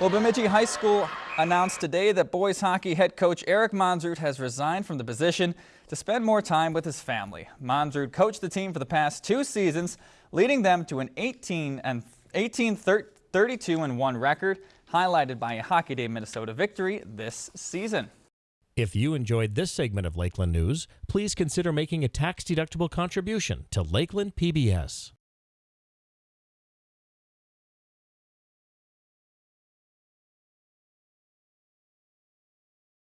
Well, Bemidji High School announced today that boys hockey head coach Eric Monzrud has resigned from the position to spend more time with his family. Monzrud coached the team for the past two seasons, leading them to an 18 and 18 32 and 1 record, highlighted by a Hockey Day Minnesota victory this season. If you enjoyed this segment of Lakeland News, please consider making a tax-deductible contribution to Lakeland PBS.